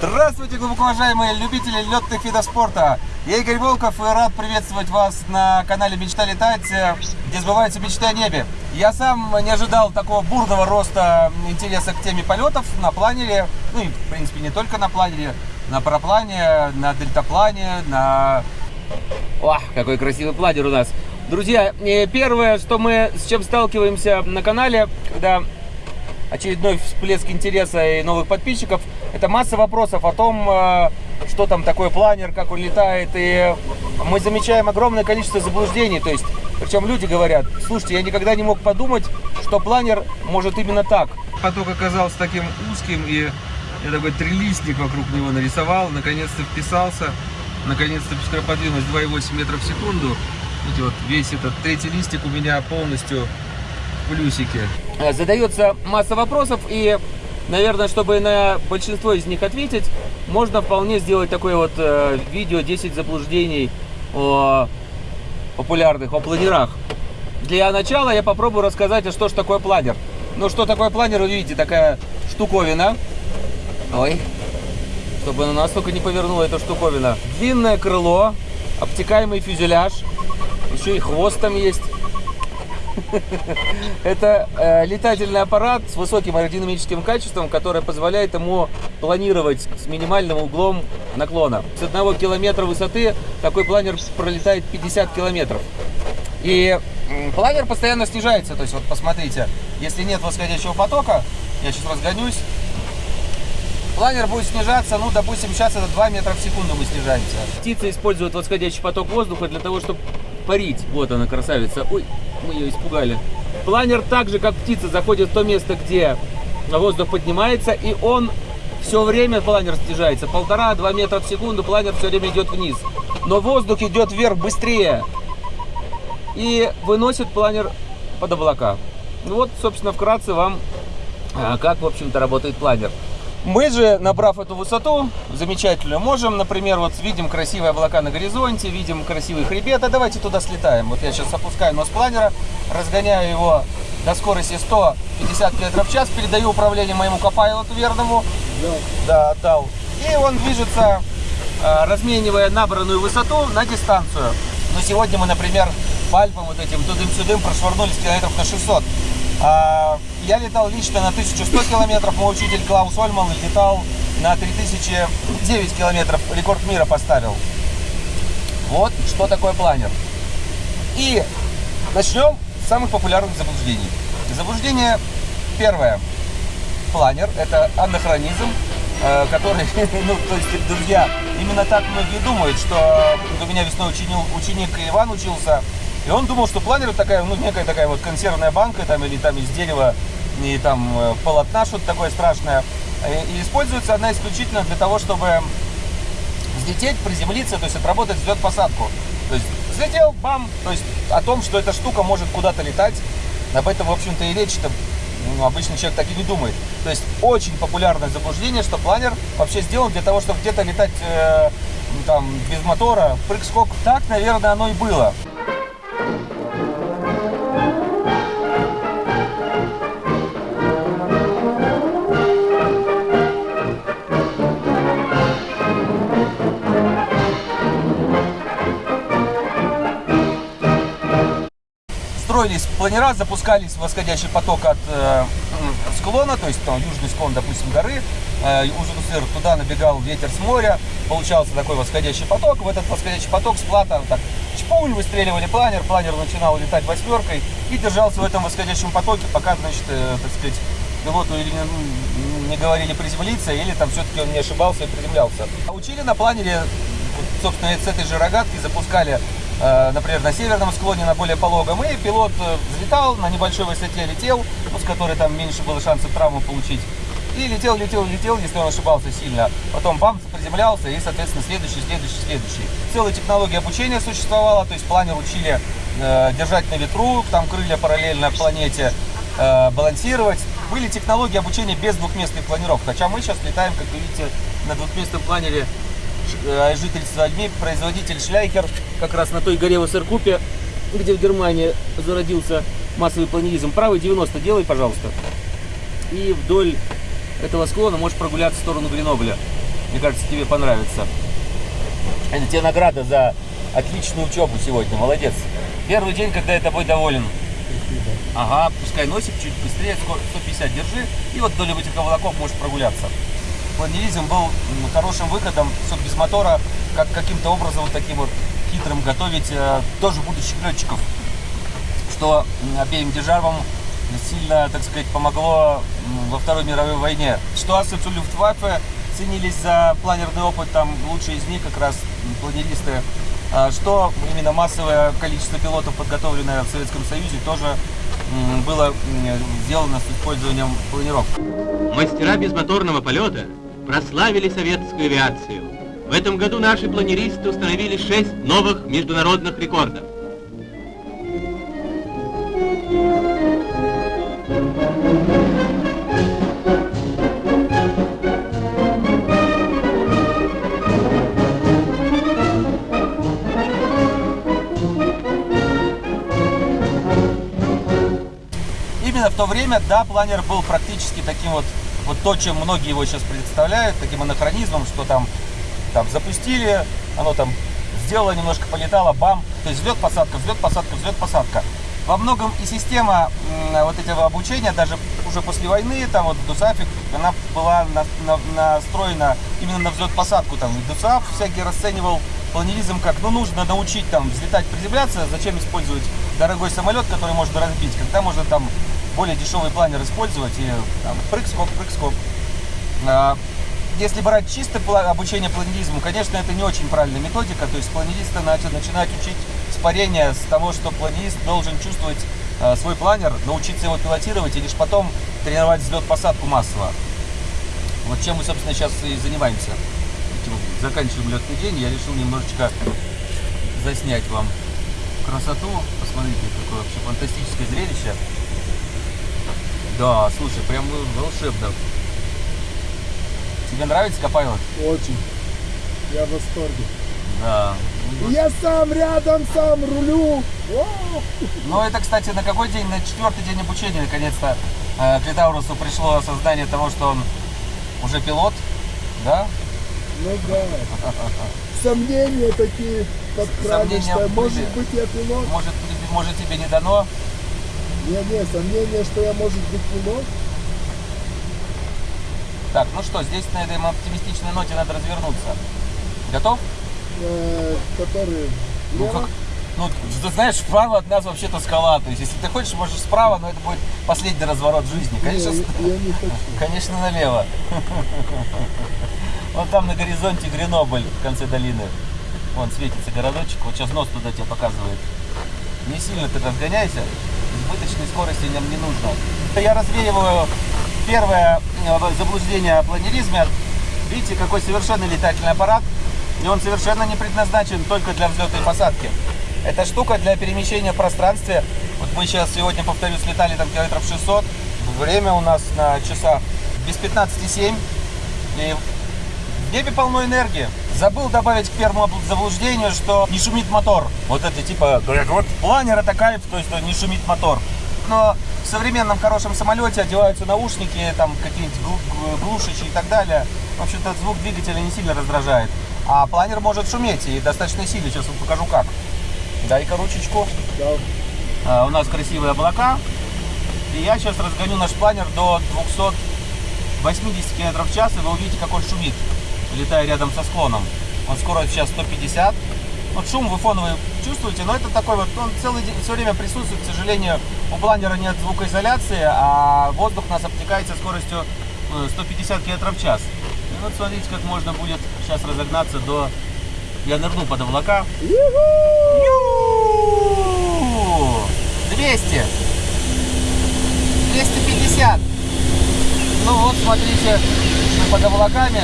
Здравствуйте, глубоко уважаемые любители летных видов спорта! Я Игорь Волков и рад приветствовать вас на канале «Мечта летать», где сбываются мечты о небе. Я сам не ожидал такого бурного роста интереса к теме полетов на планере, ну и, в принципе, не только на планере, на параплане, на дельтаплане, на... Ох, какой красивый планер у нас! Друзья, первое, что мы с чем сталкиваемся на канале, когда очередной всплеск интереса и новых подписчиков, это масса вопросов о том, э, что там такое планер, как он летает, и мы замечаем огромное количество заблуждений, то есть, причем люди говорят, слушайте, я никогда не мог подумать, что планер может именно так. Поток оказался таким узким, и я такой трилистник вокруг него нарисовал, наконец-то вписался, наконец-то скороподвижность 2,8 метров в секунду, Видите, вот весь этот третий листик у меня полностью в плюсике. Э, задается масса вопросов, и, наверное, чтобы на большинство из них ответить, можно вполне сделать такое вот э, видео 10 заблуждений о популярных, о планерах. Для начала я попробую рассказать, а что же такое планер. Ну, что такое планер, вы видите, такая штуковина. Ой, чтобы она настолько не повернула эта штуковина. Длинное крыло, обтекаемый фюзеляж, еще и хвост там есть. Это э, летательный аппарат с высоким аэродинамическим качеством, который позволяет ему планировать с минимальным углом наклона. С одного километра высоты такой планер пролетает 50 километров. И планер постоянно снижается. То есть вот посмотрите, если нет восходящего потока, я сейчас разгонюсь, планер будет снижаться, ну, допустим, сейчас это 2 метра в секунду мы снижаемся. Птицы используют восходящий поток воздуха для того, чтобы парить. Вот она, красавица. Ой, мы ее испугали. Планер так же, как птица, заходит в то место, где воздух поднимается, и он все время, планер снижается. Полтора-два метра в секунду планер все время идет вниз. Но воздух идет вверх быстрее и выносит планер под облака. Ну вот, собственно, вкратце вам, а, как, в общем-то, работает планер. Мы же, набрав эту высоту замечательную, можем, например, вот видим красивые облака на горизонте, видим красивый хребет, а давайте туда слетаем. Вот я сейчас опускаю нос планера, разгоняю его до скорости 150 км в час, передаю управление моему копайлоту верному. Да. Да, отдал. И он движется, а, разменивая набранную высоту на дистанцию. Но сегодня мы, например, по вот этим тудым-сюдым прошвырнулись километров на 600. А, я летал лично на 1100 километров, мой учитель Клаус Ольман летал на 3009 километров, рекорд мира поставил. Вот что такое планер. И начнем с самых популярных заблуждений. Заблуждение первое. Планер – это анахронизм, э, который, ну, то есть, друзья, именно так многие думают, что у меня весной ученик, ученик Иван учился, и он думал, что планер такая, ну, некая такая вот консервная банка, там, или там из дерева, и там э, полотна, что-то такое страшное. И используется она исключительно для того, чтобы взлететь, приземлиться, то есть отработать взлет-посадку. То есть взлетел, бам, то есть о том, что эта штука может куда-то летать, об этом, в общем-то, и речь-то ну, обычный человек так и не думает. То есть очень популярное заблуждение, что планер вообще сделан для того, чтобы где-то летать э, там без мотора, прыг-скок. Так, наверное, оно и было. Строились планера, запускались восходящий поток от э, склона, то есть там южный склон, допустим, горы, э, Ужин туда набегал ветер с моря, получался такой восходящий поток, в этот восходящий поток с плата так чпуль, выстреливали планер, планер начинал летать восьмеркой и держался в этом восходящем потоке, пока, значит, э, так сказать, пилоту или не, не говорили приземлиться, или там все-таки он не ошибался и приземлялся. Учили на планере, собственно, с этой же рогатки запускали например, на северном склоне, на более пологом, и пилот э, взлетал, на небольшой высоте летел, с которой там меньше было шансов травму получить, и летел, летел, летел, если он ошибался сильно. Потом бам, приземлялся, и, соответственно, следующий, следующий, следующий. Целая технология обучения существовала, то есть планер учили э, держать на ветру, там крылья параллельно планете, э, балансировать. Были технологии обучения без двухместных планировок, хотя мы сейчас летаем, как вы видите, на двухместном планере Э, жительства Альми, производитель Шляйхер, как раз на той горе в Ассеркупе, где в Германии зародился массовый планеризм. Правый 90 делай, пожалуйста. И вдоль этого склона можешь прогуляться в сторону Гренобля. Мне кажется, тебе понравится. Это тебе награда за отличную учебу сегодня. Молодец. Первый день, когда я тобой доволен. Ага, пускай носик чуть быстрее, скоро 150 держи. И вот вдоль этих облаков можешь прогуляться. Планеризм был хорошим выходом, все без мотора, как каким-то образом вот таким вот хитрым готовить э, тоже будущих летчиков. Что обеим державам сильно, так сказать, помогло во Второй мировой войне. Ситуация в Люфтваффе ценились за планерный опыт, там лучшие из них как раз планеристы. А Что именно массовое количество пилотов, подготовленное в Советском Союзе, тоже было сделано с использованием планировок. Мастера безмоторного полета прославили советскую авиацию. В этом году наши планеристы установили шесть новых международных рекордов. Именно в то время, да, планер был практически таким вот, вот то, чем многие его сейчас представляют, таким анахронизмом, что там, там запустили, оно там сделало, немножко полетало, бам, то есть взлет, посадка, взлет, посадка, взлет, посадка. Во многом и система вот этого обучения, даже уже после войны, там вот Дусафик, она была на- на- настроена именно на взлет-посадку. Там и Дусаф всякий расценивал планеризм как, ну нужно научить там взлетать, приземляться, зачем использовать дорогой самолет, который можно разбить, когда можно там более дешевый планер использовать и там, прыг-скок, прыг-скок. А, Если брать чисто обучение планеризму, конечно, это не очень правильная методика. То есть планериста начать, начинать учить с парения, с того, что планерист должен чувствовать э, свой планер, научиться его пилотировать и лишь потом тренировать взлет-посадку массово. Вот чем мы, собственно, сейчас и занимаемся. Заканчиваем летный день. Я решил немножечко заснять вам красоту. Посмотрите, какое вообще фантастическое зрелище. Да, слушай, прям волшебно. Тебе нравится Копайлот? Очень. Я в восторге. Да. Я сам рядом, сам рулю. Ну, это, кстати, на какой день? На четвертый день обучения, наконец-то, э, к Литаурусу пришло осознание того, что он уже пилот, да? Ну да. Сомнения такие Сомнения что может быть я пилот. Может, может тебе не дано? Не-не, сомнения, что я может быть пилот. Так, ну что, здесь на этой оптимистичной ноте надо развернуться. Готов? Э, который Ну, как, ну, ты знаешь, справа от нас вообще-то скала. То есть, если ты хочешь, можешь справа, но это будет последний разворот жизни. Не, Конечно, я, я не хочу. конечно налево. Вон там на горизонте Гренобль в конце долины. Вон светится городочек. Вот сейчас нос туда тебе показывает. Не сильно ты разгоняйся. Избыточной скорости нам не нужно. Я развеиваю первое э, заблуждение о планеризме. Видите, какой совершенный летательный аппарат. И он совершенно не предназначен только для взлета и посадки. Это штука для перемещения в пространстве. Вот мы сейчас сегодня, повторюсь, летали там километров 600. Время у нас на часах без 15,7. И в небе полно энергии. Забыл добавить к первому заблуждению, что не шумит мотор. Вот это типа, планер это кайф, то есть не шумит мотор. Но в современном хорошем самолете одеваются наушники, там какие-нибудь глу- г- глушичи и так далее. В общем-то, звук двигателя не сильно раздражает. А планер может шуметь и достаточно сильно. Сейчас вам покажу как. Дай-ка ручечку. Да. А, у нас красивые облака. И я сейчас разгоню наш планер до 280 км в час, и вы увидите, как он шумит, летая рядом со склоном. Он скорость сейчас 150. Вот шум вы фоновый чувствуете, но это такой вот, он целый день, все время присутствует. К сожалению, у планера нет звукоизоляции, а воздух нас обтекает со скоростью э, 150 км в час. И вот смотрите, как можно будет сейчас разогнаться до... Я нырну под облака. Ю! 200. 250. Ну вот, смотрите, под облаками.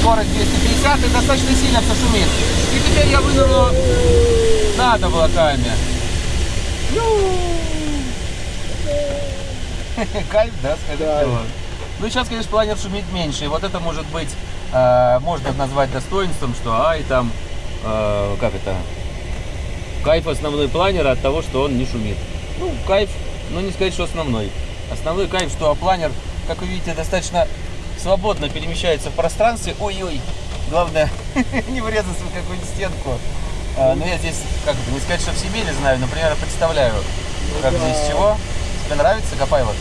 Скорость 250 и достаточно сильно все шумит. И теперь я вынырну над облаками. Кайф, да, скажите Да. Ну, сейчас, конечно, планер шумит меньше. И вот это может быть, э, можно назвать достоинством, что ай, там, э, как это, кайф основной планера от того, что он не шумит. Ну, кайф, но не сказать, что основной. Основной кайф, что планер, как вы видите, достаточно свободно перемещается в пространстве. Ой-ой, главное не врезаться в какую-нибудь стенку. А, но я здесь, как бы, не сказать, что в не знаю, например, представляю, как да. здесь чего. Тебе нравится Копайло?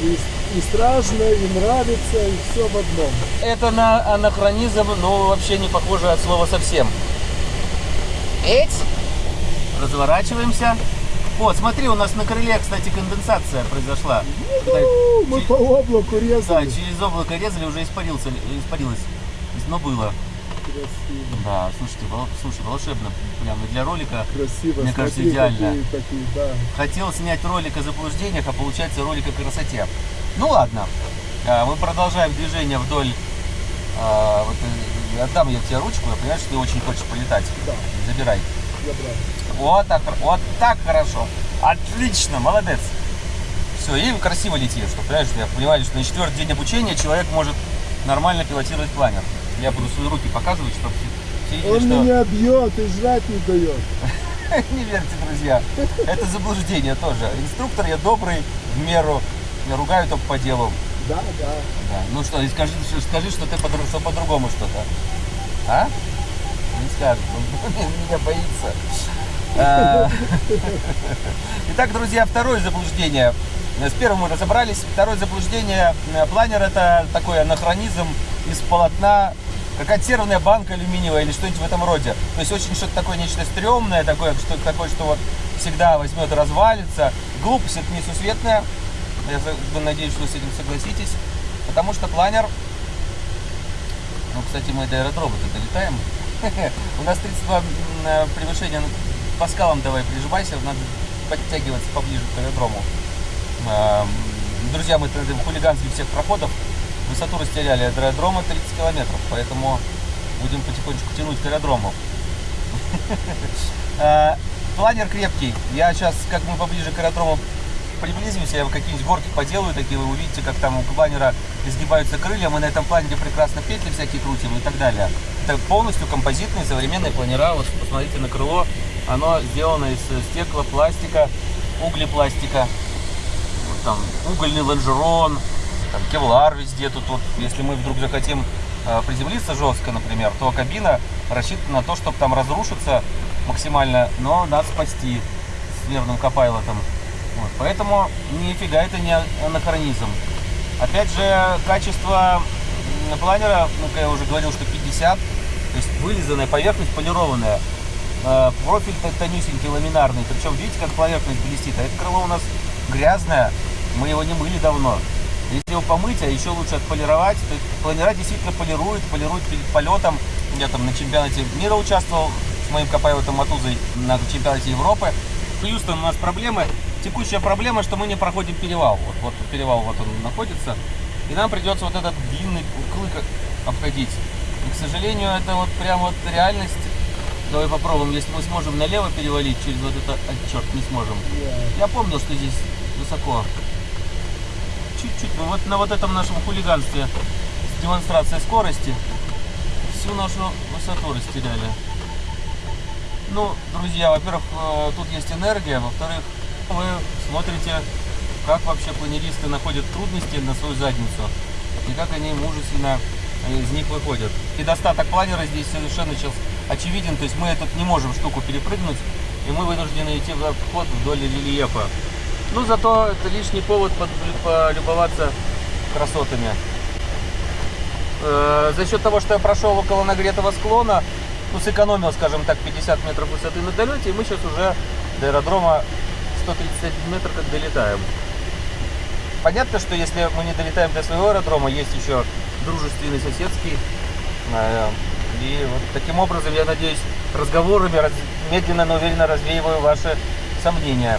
И, и страшно, и нравится, и все в одном. Это на анахронизм, ну, вообще не похоже от слова совсем. Эть! Разворачиваемся. Вот, смотри, у нас на крыле, кстати, конденсация произошла. Ну, мы по облаку Да, резали. через облако резали, уже испарился, испарилось. Но было. Красиво, Да, слушайте, слушай, волшебно. Прям и для ролика. красиво. Мне кажется, Смотри, идеально. Такие, такие, да. Хотел снять ролик о заблуждениях, а получается ролик о красоте. Ну ладно. А, Мы продолжаем движение вдоль. а, вот, э, отдам я тебе ручку, я понимаю, что ты очень хочешь полетать. Да. Забирай. Забрал. Вот так, вот так хорошо. Отлично, молодец. Все, и красиво лети, что, понимаешь, я понимаю, что на четвертый день обучения человек может нормально пилотировать планер. Я буду свои руки показывать, чтобы все видели, Он что... меня бьет и жрать не дает. Не верьте, друзья. Это заблуждение тоже. Инструктор я добрый, в меру. Я ругаю только по делу. Да, да. Да. Ну что, и скажи, что- скажи, что ты по- что по-другому что-то. А? Не скажет. Он меня боится. А, Итак, друзья, второе заблуждение. С первым мы разобрались. Второе заблуждение. Э, Планер это такой анахронизм из полотна. Какая-то сервная банка алюминиевая или что-нибудь в этом роде. То есть очень что-то такое, нечто стрёмное, такое, что, такое, что вот всегда возьмет и развалится. Глупость это несусветная. Я надеюсь, что вы с этим согласитесь. Потому что планер... Ну, кстати, мы до аэродрома-то долетаем. У нас 32 м, э, превышения по скалам давай прижимайся, надо подтягиваться поближе к аэродрому. Эм, Друзья, мы хулиганских всех проходов высоту растеряли от аэродрома 30 километров, поэтому будем потихонечку тянуть к аэродрому. Э, Планер крепкий. Я сейчас, как мы поближе к аэродрому приблизимся, я какие-нибудь горки поделаю такие, вы увидите, как там у планера изгибаются крылья, мы на этом планере прекрасно петли всякие крутим и так далее. Это полностью композитные современные планера, вот посмотрите на крыло, оно сделано из стекла, пластика, углепластика, Вот там угольный лонжерон, там кевлар везде тут вот, если мы вдруг захотим э, приземлиться жестко, например, то кабина рассчитана на то, чтобы там разрушиться максимально, но нас спасти с верным копайлотом. Вот, поэтому нифига это не анахронизм. Опять же, качество планера, ну, я уже говорил, что 50, то есть вылизанная поверхность, полированная. Э, Профиль то- тонюсенький, ламинарный. Причем видите, как поверхность блестит. А это крыло у нас грязное, мы его не мыли давно. Если его помыть, а еще лучше отполировать, то планера действительно полируют, полируют перед полетом. Я там на чемпионате мира участвовал с моим Копайлотом Матузой на чемпионате Европы. Плюс там у нас проблемы, текущая проблема, что мы не проходим перевал. Вот, вот перевал вот он находится. И нам придется вот этот длинный клык обходить. И, к сожалению, это вот прям вот реальность. Давай попробуем, если мы сможем налево перевалить через вот это... А, черт, не сможем. Я помнил, что здесь высоко. Чуть-чуть. Вот на вот этом нашем хулиганстве с демонстрацией скорости всю нашу высоту растеряли. Ну, друзья, во-первых, э, тут есть энергия, во-вторых, вы смотрите, как вообще планеристы находят трудности на свою задницу и как они мужественно э, из них выходят. Недостаток планера здесь совершенно сейчас очевиден, то есть мы эту не можем штуку перепрыгнуть, и мы вынуждены идти в обход вдоль рельефа. Ну, зато это лишний повод полюбоваться красотами. Э, За счет того, что я прошел около нагретого склона, ну, сэкономил, скажем так, 50 метров высоты на долете, и мы сейчас уже до аэродрома 131 метр как долетаем. Понятно, что если мы не долетаем до своего аэродрома, есть еще дружественный соседский. И вот таким образом, я надеюсь, разговорами раз- медленно, но уверенно развеиваю ваши сомнения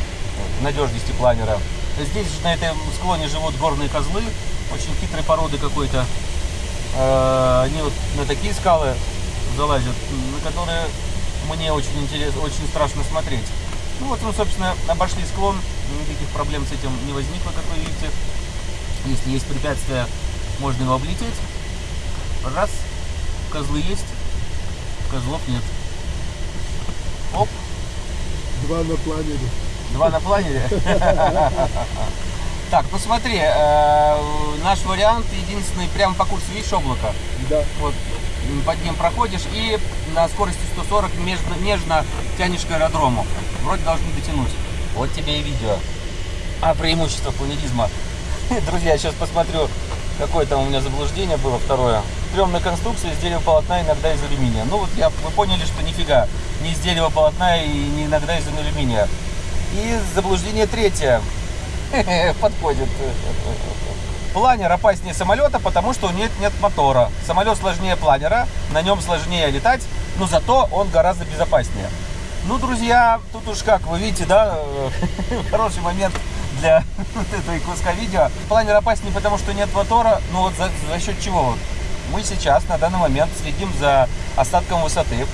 в надежности планера. Здесь же на этом склоне живут горные козлы, очень хитрой породы какой-то. Э, Они вот на такие скалы залазят, на которые мне очень интересно, очень страшно смотреть. Ну вот мы, собственно, обошли склон, никаких проблем с этим не возникло, как вы видите. Если есть препятствия, можно его облететь. Раз, козлы есть, козлов нет. Оп, Два на планере. два на планере. Так, ну смотри, э, наш вариант единственный, прямо по курсу, видишь облако? Да. Вот под ним проходишь и на скорости 140 нежно, нежно тянешь к аэродрому. Вроде должны дотянуть. Вот тебе и видео. А преимущество планеризма. Друзья, я сейчас посмотрю, какое там у меня заблуждение было второе. Стрёмная конструкция из дерева полотна, иногда из алюминия. Ну вот я, вы поняли, что нифига. Не из дерева полотна и не иногда из алюминия. И заблуждение третье. Подходит. Планер опаснее самолета, потому что нет, нет мотора. Самолет сложнее планера, на нем сложнее летать, но зато он гораздо безопаснее. Ну, друзья, тут уж как, вы видите, да, хороший момент для этого куска видео. Планер опаснее, потому что нет мотора, ну вот за, за счет чего? Вот Мы сейчас на данный момент следим за остатком высоты.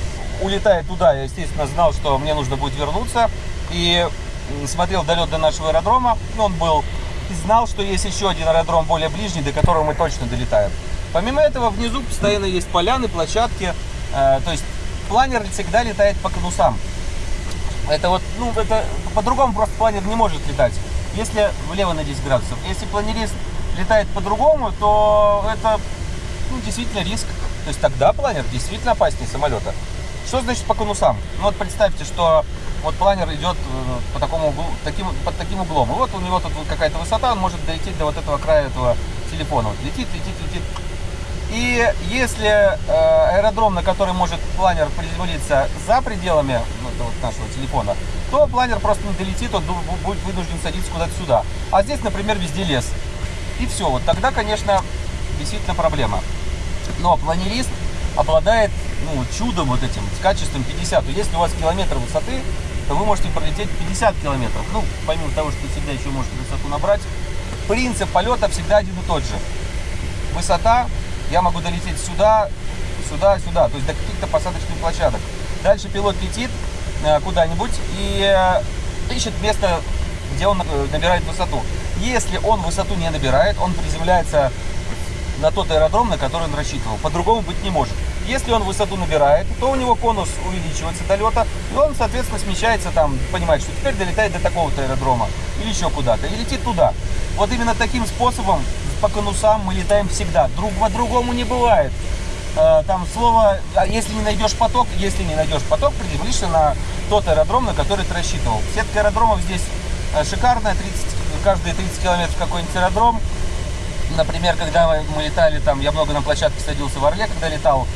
Улетая туда, я, естественно, знал, что мне нужно будет вернуться. И смотрел долет до нашего аэродрома. Он был и знал, что есть еще один аэродром более ближний, до которого мы точно долетаем. Помимо этого, внизу постоянно есть поляны, площадки. Э, то есть планер всегда летает по конусам. Это вот, ну, это по-другому просто планер не может летать. Если влево на 10 градусов. Если планерист летает по-другому, то это, ну, действительно риск. То есть тогда планер действительно опаснее самолета. Что значит по конусам? Ну вот представьте, что вот планер идет э, по такому углу, таким, под таким углом. И вот у него тут какая-то высота, он может долететь до вот этого края этого телефона. Вот летит, летит, летит. И если э, аэродром, на который может планер приземлиться за пределами ну, вот нашего телефона, то планер просто не долетит, он будет вынужден садиться куда-то сюда. А здесь, например, везде лес. И все. Вот тогда, конечно, действительно проблема. Но планерист обладает ну, чудом вот этим, с качеством 50. Если у вас километр высоты, то вы можете пролететь 50 километров. Ну, помимо того, что всегда еще можете высоту набрать. Принцип полета всегда один и тот же. Высота, я могу долететь сюда, сюда, сюда, то есть до каких-то посадочных площадок. Дальше пилот летит э, куда-нибудь и э, ищет место, где он э, набирает высоту. Если он высоту не набирает, он приземляется на тот аэродром, на который он рассчитывал. По-другому быть не может. Если он высоту набирает, то у него конус увеличивается до лета, и он, соответственно, смещается там, понимает, что теперь долетает до такого-то аэродрома или еще куда-то, и летит туда. Вот именно таким способом по конусам мы летаем всегда. Друг по-другому не бывает. Э, Там слово, а если не найдешь поток, если не найдешь поток, приземлишься на тот аэродром, на который ты рассчитывал. Сетка аэродромов здесь э, шикарная, 30, каждые 30 километров какой-нибудь аэродром. Например, когда мы- летали, там, я много на площадке садился в Орле, когда летал,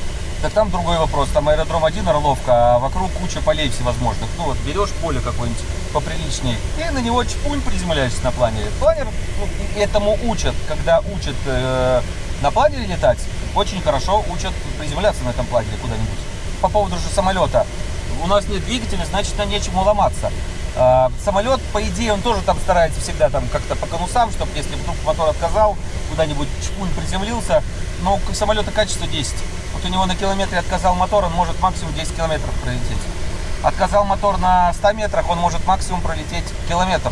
так там другой вопрос. Там аэродром один, Орловка, а вокруг куча полей всевозможных. Ну вот, берешь поле какое-нибудь поприличнее, и на него чпунь приземляешься на планере. Планер ну, этому учат, когда учат э, на планере летать, очень хорошо учат приземляться на этом планере куда-нибудь. По поводу же самолета. У нас нет двигателя, значит, нам нечему ломаться. А, самолет, по идее, он тоже там старается всегда там как-то по конусам, чтобы если вдруг мотор отказал, куда-нибудь чпунь приземлился. Но у самолета качество 10. Вот у него на километре отказал мотор, он может максимум 10 километров пролететь. Отказал мотор на 100 метрах, он может максимум пролететь километр.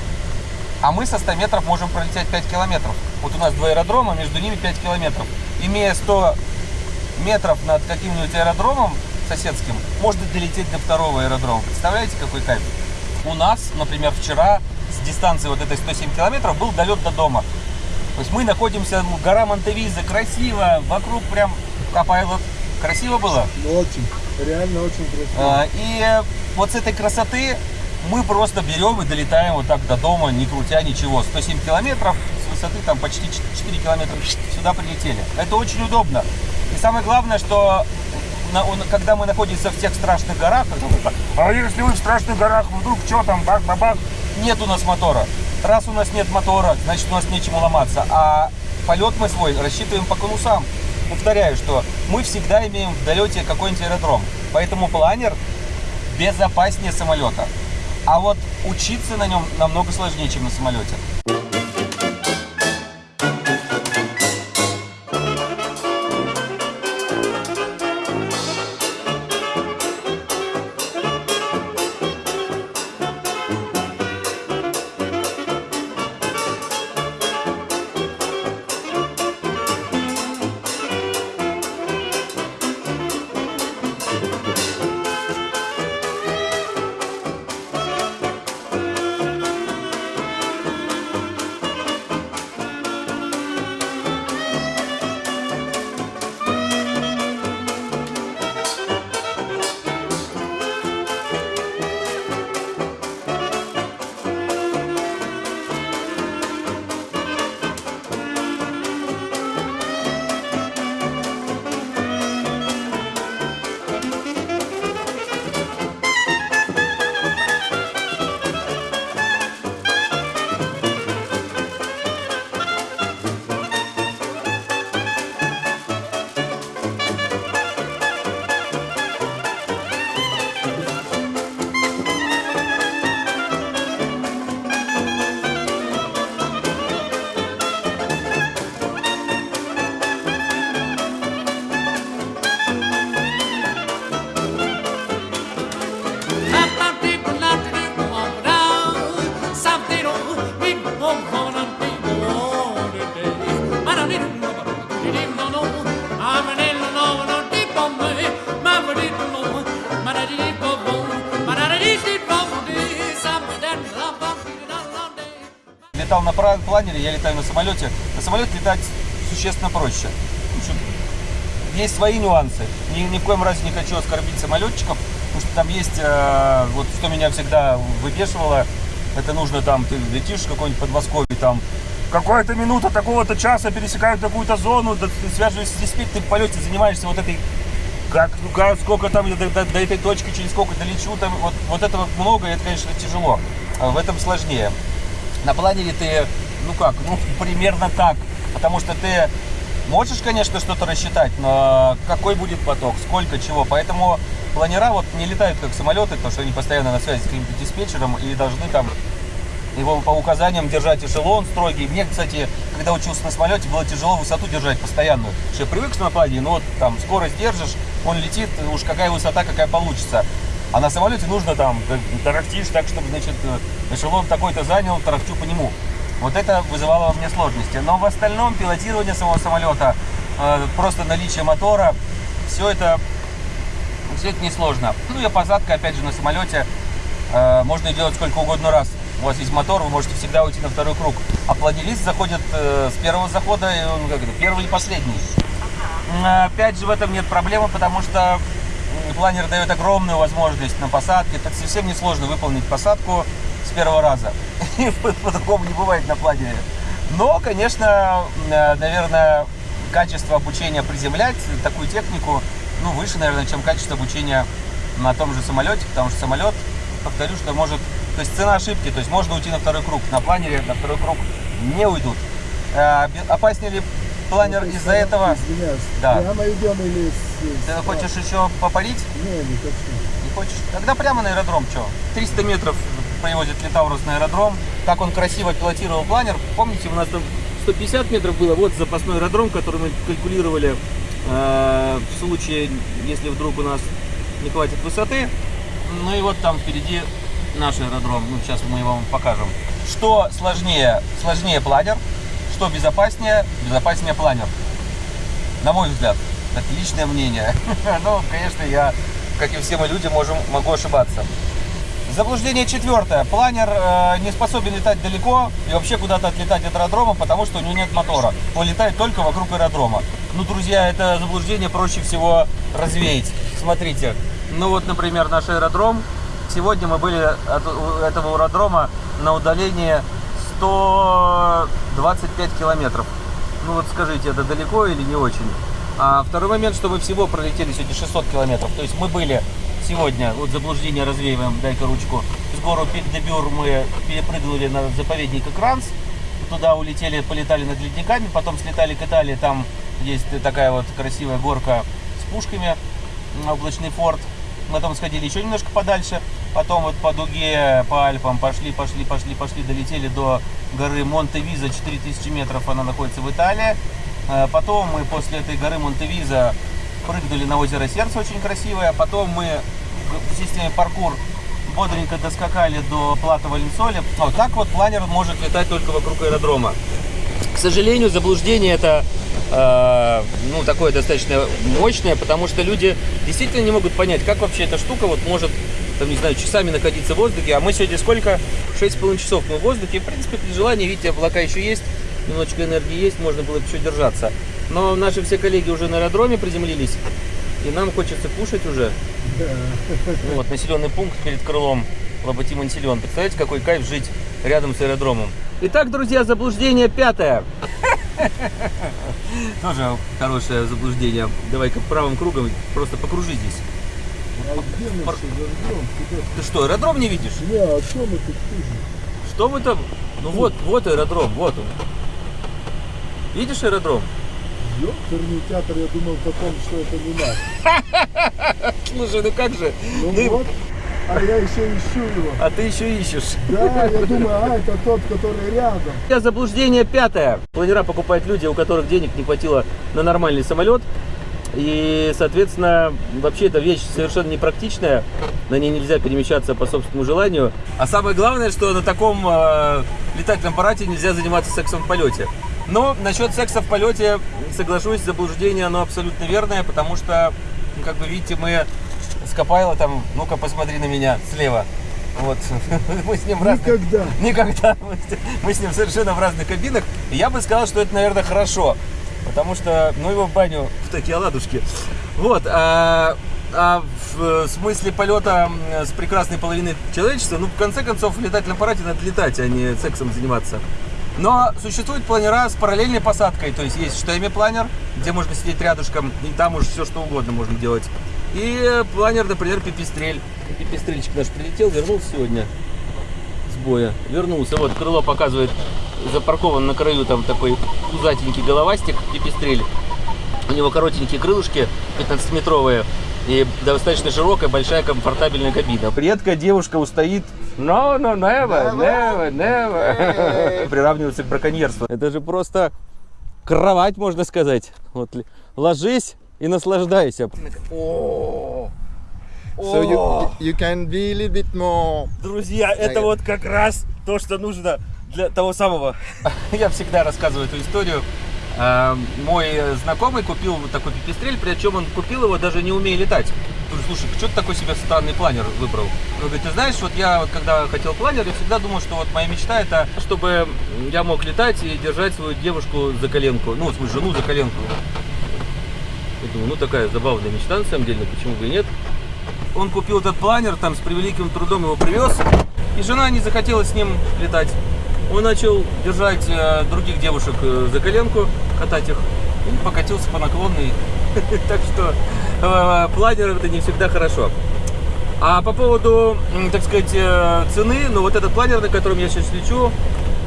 А мы со 100 метров можем пролететь 5 километров. Вот у нас два аэродрома, между ними 5 километров. Имея 100 метров над каким-нибудь аэродромом соседским, можно долететь до второго аэродрома. Представляете, какой кайф? У нас, например, вчера с дистанции вот этой 107 километров был долет до дома. То есть мы находимся, ну, гора Монтевиза, красиво, вокруг прям Капайлот. Красиво было? Ну, Очень. Реально очень красиво. А, И вот с этой красоты мы просто берем и долетаем вот так до дома, не крутя ничего. 107 километров, с высоты там почти 4 километра сюда прилетели. Это очень удобно. И самое главное, что на- он- когда мы находимся в тех страшных горах, как а если вы в страшных горах, вдруг что там, бах-бах, нет у нас мотора. Раз у нас нет мотора, значит у нас нечему ломаться. А полет мы свой рассчитываем по конусам. Повторяю, что мы всегда имеем в долете какой-нибудь аэродром. Поэтому планер безопаснее самолета. А вот учиться на нем намного сложнее, чем на самолете. Летал на планере, я летаю на самолете. На самолете летать существенно проще. Общем, есть свои нюансы. Ни, ни в коем разе не хочу оскорбить самолетчиков, потому что там есть, э, вот что меня всегда выбешивало, это нужно там, ты летишь в какой-нибудь Подмосковье, там, какая-то минута такого-то часа пересекают такую-то зону, да, ты связываешься с диспетчером, ты в полете занимаешься вот этой как, ну, как, сколько там до, до- до этой точки, через сколько долечу, там, вот, вот этого много, и это, конечно, тяжело. А В этом сложнее. На планере ты, ну как, ну примерно так, потому что ты можешь, конечно, что-то рассчитать, но какой будет поток, сколько чего, поэтому планера вот не летают как самолеты, потому что они постоянно на связи с каким-то диспетчером и должны там его по указаниям держать эшелон строгий. Мне, кстати, когда учился на самолете, было тяжело высоту держать постоянную. Я привык на плане, но вот там скорость держишь, он летит, уж какая высота, какая получится. А на самолете нужно там, тарахтишь так, чтобы, значит, эшелон такой-то занял, тарахтю по нему. Вот это вызывало во мне сложности. Но в остальном пилотирование самого самолета, э, просто наличие мотора, все это, все это несложно. Ну и посадка, опять же, на самолете Э, можно делать сколько угодно раз. У вас есть мотор, вы можете всегда уйти на второй круг. А планерист заходит э, с первого захода, и он как это, первый и последний. Опять же, в этом нет проблемы, потому что планер дает огромную возможность на посадке. Это совсем несложно выполнить посадку с первого раза. И по- По-другому не бывает на планере. Но, конечно, э, наверное, качество обучения приземлять такую технику, ну, выше, наверное, чем качество обучения на том же самолете, потому что самолет, повторю, что может, то есть цена ошибки, то есть можно уйти на второй круг, на планере на второй круг не уйдут. Бе- Опаснее ли планер Ну, из-за этого? Извиняюсь. Да. Прямо идем или с... Ты с- хочешь еще попалить? Не, не хочу. Не хочешь? Тогда прямо на аэродром, что? 300 метров привозит Литаурус на аэродром. Как он красиво пилотировал планер. Помните, у нас там 150 метров было, вот запасной аэродром, который мы калькулировали э, в случае, если вдруг у нас не хватит высоты. Ну и вот там впереди наш аэродром. Ну, сейчас мы его вам покажем. Что сложнее? Сложнее планер. Что безопаснее? Безопаснее планер. На мой взгляд. Это личное мнение. Ну, конечно, я, как и все мы люди, можем, могу ошибаться. Заблуждение четвертое. Планер э, не способен летать далеко и вообще куда-то отлетать от аэродрома, потому что у него нет мотора. Он летает только вокруг аэродрома. Ну, друзья, это заблуждение проще всего развеять. Смотрите, ну вот, например, наш аэродром. Сегодня мы были от этого аэродрома на удалении 125 километров. Ну вот скажите, это далеко или не очень? А второй момент, что мы всего пролетели сегодня 600 километров. То есть мы были сегодня, вот заблуждение развеиваем, дай-ка ручку, с гору Пик-де-Бюр мы перепрыгнули на заповедник Экранс, туда улетели, полетали над ледниками, потом слетали к Италии, там есть такая вот красивая горка с пушками, облачный форт. Там сходили еще немножко подальше, потом вот по дуге, по Альпам пошли, пошли, пошли, пошли, долетели до горы Монте-Виза, 4000 метров она находится в Италии. Э, Потом мы после этой горы Монте-Виза прыгнули на озеро Сердце, очень красивое. Потом мы в- системе паркур бодренько доскакали до Плата Валенсоли. Вот так вот планер может летать только вокруг аэродрома. К сожалению, заблуждение это э, ну, такое достаточно мощное, потому что люди действительно не могут понять, как вообще эта штука вот может, там, не знаю, часами находиться в воздухе. А мы сегодня сколько? 6,5 часов мы в воздухе. В принципе, при желании, видите, облака еще есть, немножечко энергии есть, можно было бы еще держаться. Но наши все коллеги уже на аэродроме приземлились, и нам хочется кушать уже. Ну, вот населенный пункт перед крылом Лоботим Ансилен. Представляете, какой кайф жить рядом с аэродромом. Итак, друзья, заблуждение пятое. Тоже хорошее заблуждение. Давай-ка правым кругом просто покружи здесь. А мы Пар-? Ты что, аэродром не видишь? Не, а что мы тут? Что вы там? Ну вот, вот аэродром, вот он. Видишь аэродром? Ёперный театр, я думал потом, что это не наш. Слушай, ну как же? Ну Ну, вот, а я еще ищу его. А ты еще ищешь. Да, я думаю, а, это тот, который рядом. Я заблуждение пятое. Планера покупают люди, у которых денег не хватило на нормальный самолет. И, соответственно, вообще эта вещь совершенно непрактичная. На ней нельзя перемещаться по собственному желанию. А самое главное, что на таком э, летательном аппарате нельзя заниматься сексом в полете. Но насчет секса в полете, соглашусь, заблуждение, оно абсолютно верное, потому что, как вы видите, мы с Копайло там, ну-ка посмотри на меня слева. Вот. Мы с ним разных... Никогда. Никогда. Мы с- ним совершенно в разных кабинах. И я бы сказал, что это, наверное, хорошо. Потому что, ну, его в баню в такие оладушки. Вот. А, а в смысле полета с прекрасной половиной человечества, ну, в конце концов, в летательном аппарате надо летать, а не сексом заниматься. Но существуют планера с параллельной посадкой. То есть есть штемми планер, где можно сидеть рядышком, и там уже все что угодно можно делать. И планер, например, пипистрель. Пипистрельчик наш прилетел, вернулся сегодня с боя. Вернулся. Вот крыло показывает, запаркован на краю там такой пузатенький головастик, пипистрель. У него коротенькие крылышки, 15-метровые, и достаточно широкая, большая, комфортабельная кабина. Редкая девушка устоит No, no, never, never, never. Приравнивается к браконьерству. Это же просто кровать, можно сказать. Вот ложись и наслаждайся. So you you can be a little bit more. Друзья, это вот как раз то, что нужно для того самого. Я всегда рассказываю эту историю. А, Мой знакомый купил вот такой пипистрель, причем он купил его даже не умея летать. Говорю, слушай, что ты такой себе странный планер выбрал? Он говорит, ты знаешь, вот я вот когда хотел планер, я всегда думал, что вот моя мечта это, чтобы я мог летать и держать свою девушку за коленку, ну, свою жену за коленку. Я думаю, ну такая забавная мечта на самом деле, почему бы и нет. Он купил этот планер, там с превеликим трудом его привез, и жена не захотела с ним летать. Он начал держать э, других девушек э, за коленку, катать их, и покатился по наклонной. Так что э, планер это не всегда хорошо. А по поводу, так сказать, цены, ну вот этот планер, на котором я сейчас лечу,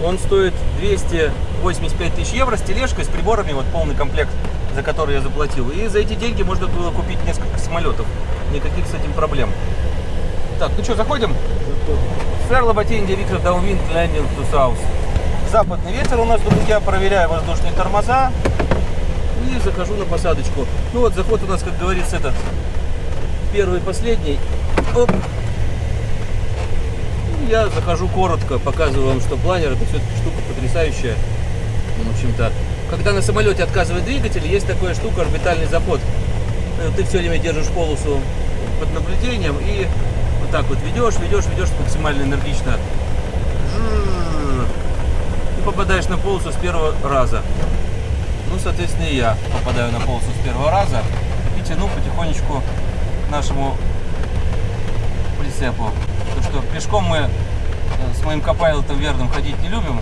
он стоит 285 тысяч евро с тележкой, с приборами, вот полный комплект, за который я заплатил. И за эти деньги можно было купить несколько самолетов. Никаких с этим проблем. Так, ну что, заходим? Сэр Лоботенди Victor downwind landing to South. Западный ветер у нас, друзья, проверяю воздушные тормоза. И захожу на посадочку. Ну вот, заход у нас, как говорится, этот первый и последний. Оп. И Я захожу коротко, показываю вам, что планер это все-таки штука потрясающая. Ну, В общем-то, когда на самолете отказывает двигатель, есть такая штука орбитальный запот. Э, Ты все время держишь полосу под наблюдением и вот так вот ведешь, ведешь, ведешь максимально энергично. И попадаешь на полосу с первого раза. Ну, соответственно, и я попадаю на полосу с первого раза и тяну потихонечку нашему прицепу. Потому что пешком мы э, с моим копайлотом верным ходить не любим.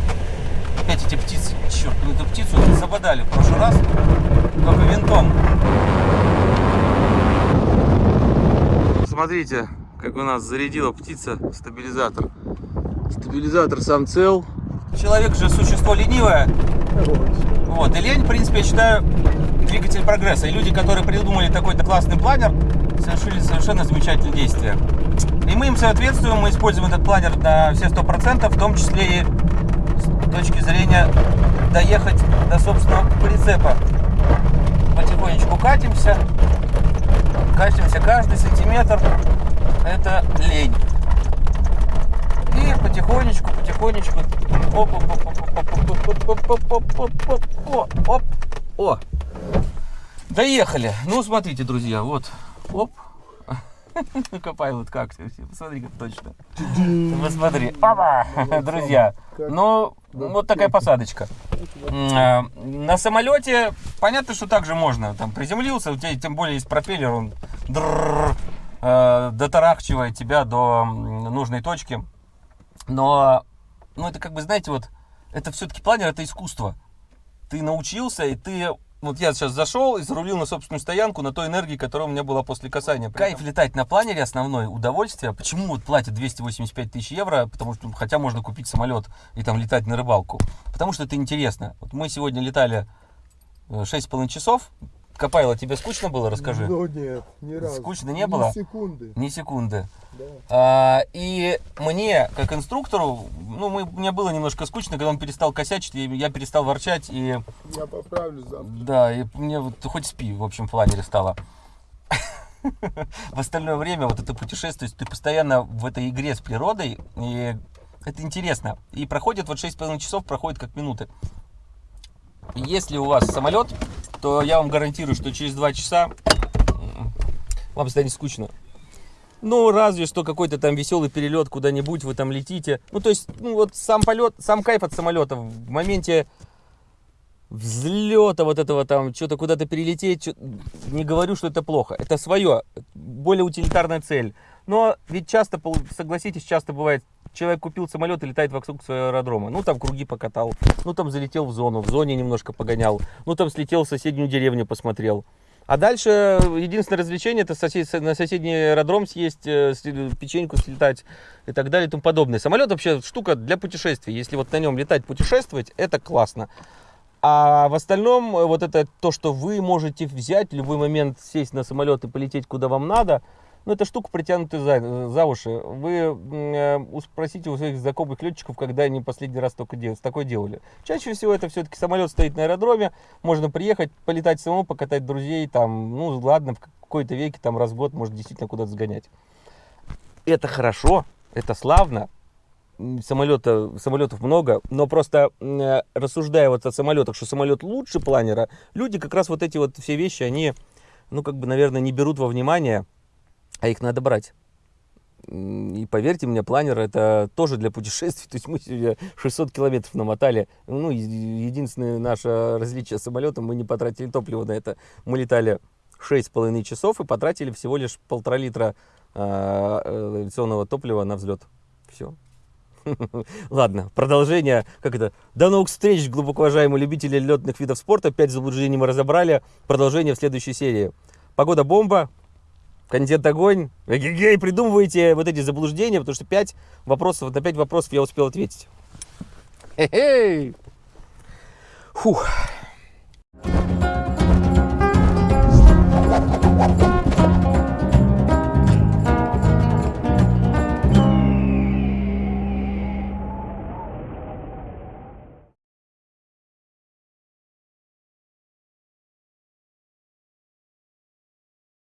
Опять эти птицы, черт, ну эту птицу забодали в прошлый раз, только винтом. Смотрите, как у нас зарядила птица стабилизатор. Стабилизатор сам цел. Человек же существо ленивое, вот, и лень, в принципе, я считаю, двигатель прогресса. И люди, которые придумали такой-то классный планер, совершили совершенно замечательные действия. И мы им соответствуем, мы используем этот планер на все сто процентов, в том числе и с точки зрения доехать до собственного прицепа. Потихонечку катимся, катимся каждый сантиметр, это лень. И потихонечку, потихонечку. Оп, оп, оп, оп, оп, оп, оп, оп, оп, оп, оп, оп, оп, оп, о. Доехали. Ну, смотрите, друзья, вот. Оп. Копай вот как. Посмотри, как точно. Ты Посмотри. Опа! Друзья. Ну, вот такая посадочка. А, На самолете понятно, что так же можно. Там приземлился, у тебя тем более есть пропеллер, он э, дотарахчивает тебя до нужной точки. Но, ну, это как бы, знаете, вот, это все-таки планер, это искусство. Ты научился, и ты, вот я сейчас зашел и зарулил на собственную стоянку на той энергии, которая у меня была после касания. Кайф летать на планере основное удовольствие. Почему вот платят 285 тысяч евро? Потому что, хотя можно купить самолет и там летать на рыбалку. Потому что это интересно. Вот мы сегодня летали э, 6,5 часов. Копайло, тебе скучно было, расскажи. Ну нет, ни разу. Скучно не Ни было? секунды. Ни секунды. Да. А, и мне, как инструктору, ну, мы, мне было немножко скучно, когда он перестал косячить, и я перестал ворчать, и Я поправлю завтра. да, и мне вот хоть спи, в общем, в планере стало. В остальное время вот это путешествие, ты постоянно в этой игре с природой, и это интересно. И проходит вот 6,5 часов, проходит как минуты. Если у вас самолет, то я вам гарантирую, что через 2 часа вам станет скучно. Ну, разве что какой-то там веселый перелет куда-нибудь, вы там летите. Ну, то есть, ну, вот сам полет, сам кайф от самолета в моменте взлета вот этого там, что-то куда-то перелететь, чё- не говорю, что это плохо. Это свое, более утилитарная цель. Но ведь часто, согласитесь, часто бывает, человек купил самолет и летает вокруг своего аэродрома. Ну, там круги покатал, ну, там залетел в зону, в зоне немножко погонял, ну, там слетел в соседнюю деревню, посмотрел. А дальше единственное развлечение это сосед- на соседний аэродром съесть, э, печеньку слетать и так далее и тому подобное. Самолет вообще штука для путешествий. Если вот на нем летать, путешествовать, это классно. А в остальном, э, вот это то, что вы можете взять в любой момент, сесть на самолет и полететь куда вам надо, ну, это штука притянутая за, за уши. Вы э, спросите у своих знакомых летчиков, когда они последний раз только дел- такое делали. Чаще всего это все-таки самолет стоит на аэродроме, можно приехать, полетать самому, покатать друзей, там, ну, ладно, в какой-то веке, там, раз в год, может, действительно куда-то сгонять. Это хорошо, это славно, самолета, самолетов много, но просто э, рассуждая вот о самолетах, что самолет лучше планера, люди как раз вот эти вот все вещи, они, ну, как бы, наверное, не берут во внимание, а их надо брать. И поверьте мне, планер это тоже для путешествий. То есть мы сегодня 600 километров намотали. Ну, единственное наше различие с самолетом, мы не потратили топливо на это. Мы летали 6,5 часов и потратили всего лишь полтора литра а, э, авиационного топлива на взлет. Все. Ладно, продолжение. Как это? До новых встреч, глубоко уважаемые любители летных видов спорта. Пять заблуждений мы разобрали. Продолжение в следующей серии. Погода бомба. Контент огонь. Эгегей, придумывайте вот эти заблуждения, потому что пять вопросов, на пять вопросов я успел ответить. Хе-хей. Фух.